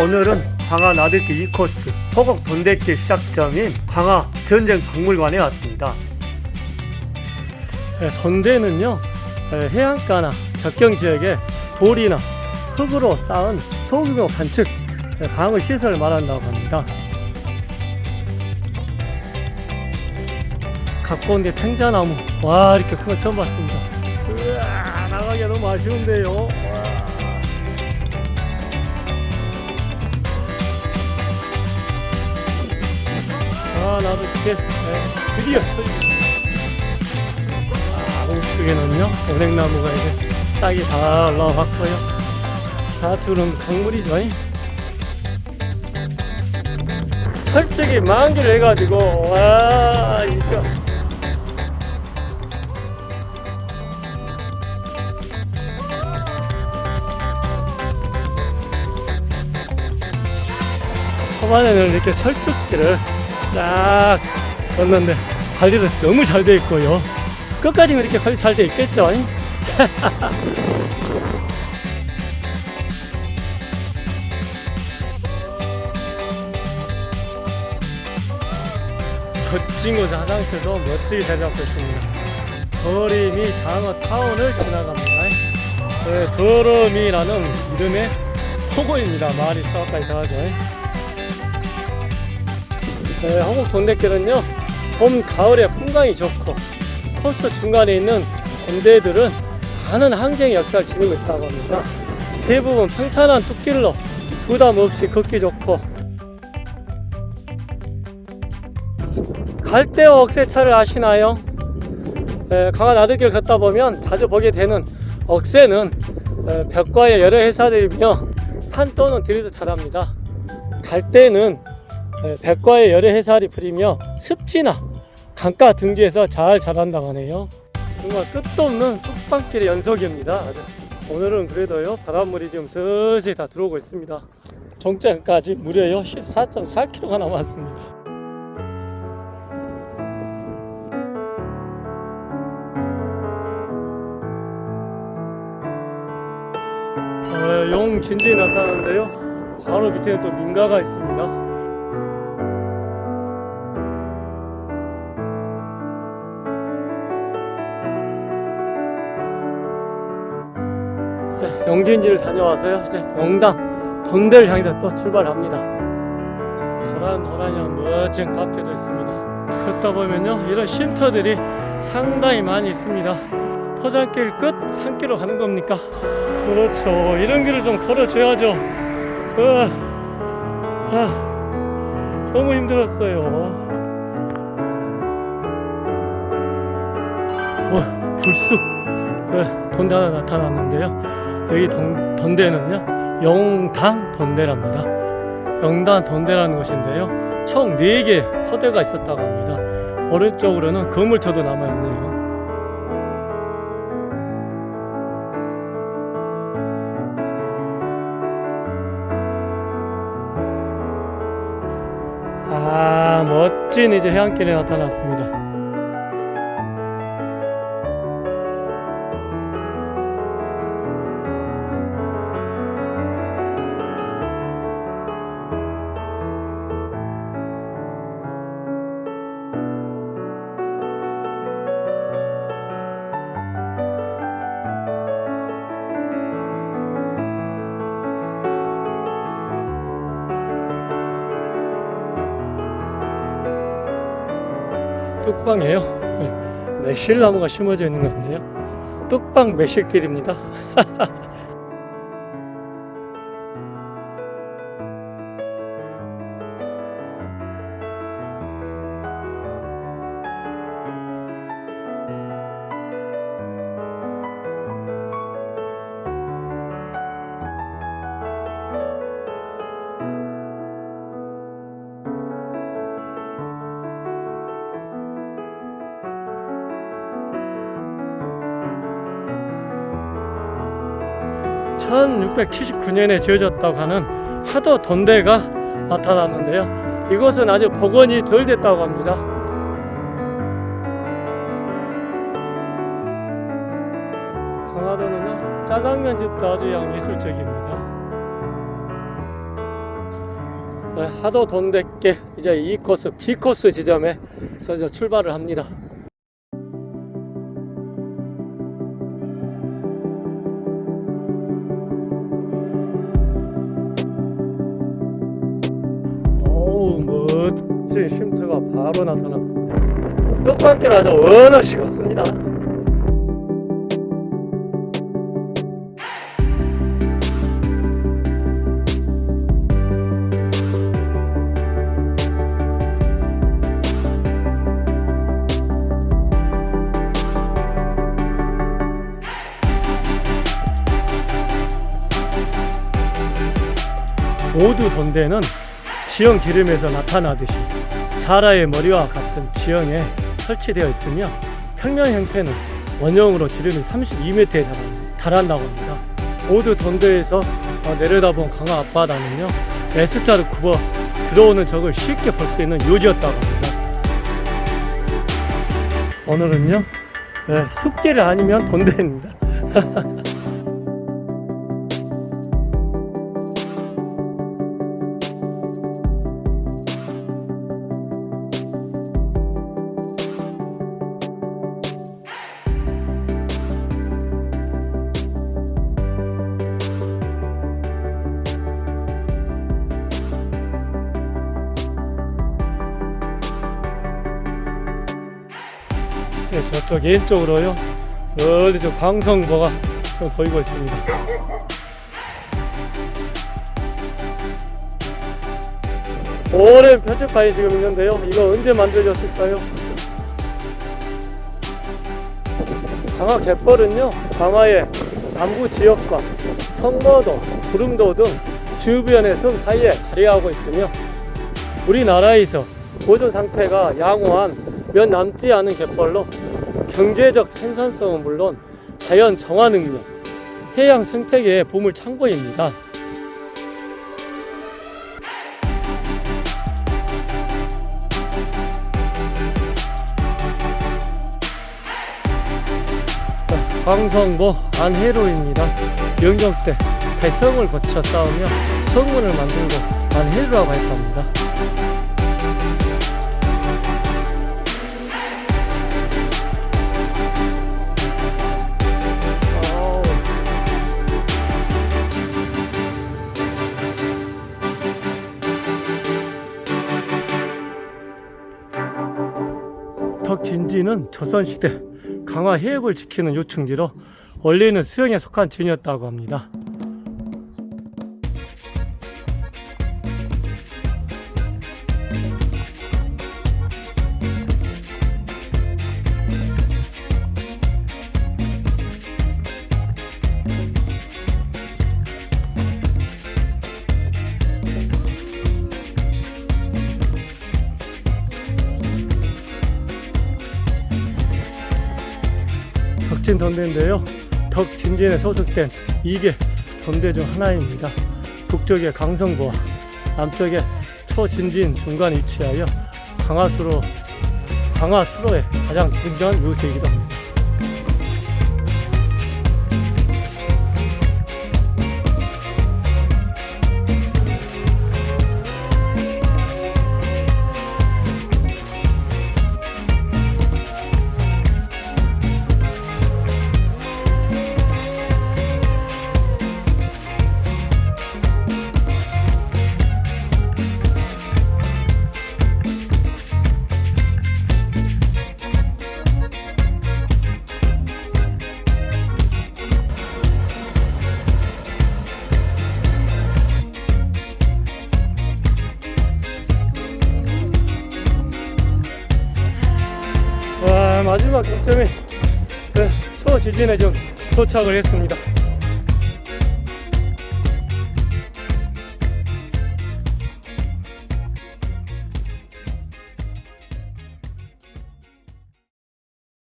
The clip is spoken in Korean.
오늘은 광화 나들길 2코스 호곡 돈대길 시작점인 광화 전쟁 박물관에 왔습니다. 네, 돈대는요 네, 해안가나 접경 지역에 돌이나 흙으로 쌓은 소규모 관측 네, 방어 시설을 말한다고 합니다. 가까운데 탱자나무 와 이렇게 큰 거 처음 봤습니다. 으아 나가기 너무 아쉬운데요. 나도 이렇게 네, 드디어. 아 우측에는요 은행나무가 이제 싹이 다 올라왔고요. 좌측은 강물이죠. 철쭉이 만기를 해가지고 와 이거. 초반에는 이렇게 철쭉길을 쫙 걷는데 관리도 너무 잘 돼 있고요. 끝까지는 이렇게 관리 잘 돼 있겠죠. 멋진 곳 화장실도 멋지게 잘 잡고 있습니다. 더림이 장어 타운을 지나갑니다. 네, 더럼이라는 이름의 토고입니다. 말이 조금 이상하죠. 네, 한국 돈대길은요 봄, 가을에 풍광이 좋고 코스 중간에 있는 돈대들은 많은 항쟁의 역사를 지니고 있다고 합니다. 대부분 평탄한 뚝길로 부담 없이 걷기 좋고 갈대와 억새차를 아시나요? 에, 강화 나들길 걷다 보면 자주 보게 되는 억새는 에, 벽과의 여러 해사들이며 산 또는 들에서 자랍니다. 갈대는 에, 백과의 열의 해살이 부리며 습지나 강가 등지에서 잘 자란다고 하네요. 정말 끝도 없는 뚝방길의 연속입니다. 오늘은 그래도요 바닷물이 지금 슬슬 다 들어오고 있습니다. 종점까지 무려요 14.4km가 남았습니다. 어, 용 진진이 나타나는데요. 바로 밑에는 또 민가가 있습니다. 영진지를 다녀와서요. 이제 영당 돈대를 향해서 또 출발합니다. 도란도란한 멋진 카페도 있습니다. 걷다 보면요, 이런 쉼터들이 상당히 많이 있습니다. 포장길 끝 산길로 가는 겁니까? 그렇죠. 이런 길을 좀 걸어줘야죠. 으아, 아, 너무 힘들었어요. 어, 불쑥 네, 돈대 하나 나타났는데요. 여기 돈, 돈대는요 영당 돈대랍니다. 영당 돈대라는 곳인데요 총 4개 포대가 있었다고 합니다. 오른쪽으로는 건물터도 남아있네요. 아 멋진 이제 해안길에 나타났습니다 뚝방이에요. 네, 매실나무가 심어져 있는 건데요. 뚝방 매실길입니다. (1679년에) 지어졌다고 하는 하도 돈대가 나타났는데요. 이곳은 아직 복원이 덜 됐다고 합니다. 강화도는요 짜장면 집도 아주 양 예술적입니다. 네, 하도 돈 됐게 이제 이 코스 B 코스 지점에서 출발을 합니다. 바로 나타났습니다. 끝판길 아주 원어 식었습니다. 모두 돈대는 지형 기름에서 나타나듯이 자라의 머리와 같은 지형에 설치되어 있으며 평면 형태는 원형으로 지름이 32m에 달한다고 합니다. 모두 돈대에서 어, 내려다본 강화 앞바다는요 S자로 굽어 들어오는 적을 쉽게 볼 수 있는 요지였다고 합니다. 오늘은요 네, 숲길이 아니면 돈대입니다. 네, 저쪽 왼쪽으로요. 어디 저 광성보가 좀 보이고 있습니다. 오랜 표지판이 지금 있는데요. 이거 언제 만들어졌을까요? 강화 갯벌은요, 강화의 남부 지역과 성모도, 구름도 등 주변의 섬 사이에 자리하고 있으며 우리나라에서 보존 상태가 양호한 몇 남지 않은 갯벌로 경제적 생산성은 물론 자연 정화 능력, 해양 생태계의 보물 창고입니다. 자, 광성보 안해로입니다. 영경 때 대성을 거쳐 싸우며 성문을 만들고 안해로라고 했답니다. 덕진지는 조선시대 강화 해역을 지키는 요충지로 원래는 수영에 속한 진이었다고 합니다. 덕진 던대인데요. 덕진진에 소속된 이게 던대 중 하나입니다. 북쪽에 강성보와 남쪽에 초진진 중간 위치하여 강화수로 강화수로의 가장 중요한 요새이기도 합니다. 와 마지막 경점에 그 초지진에 좀 도착을 했습니다.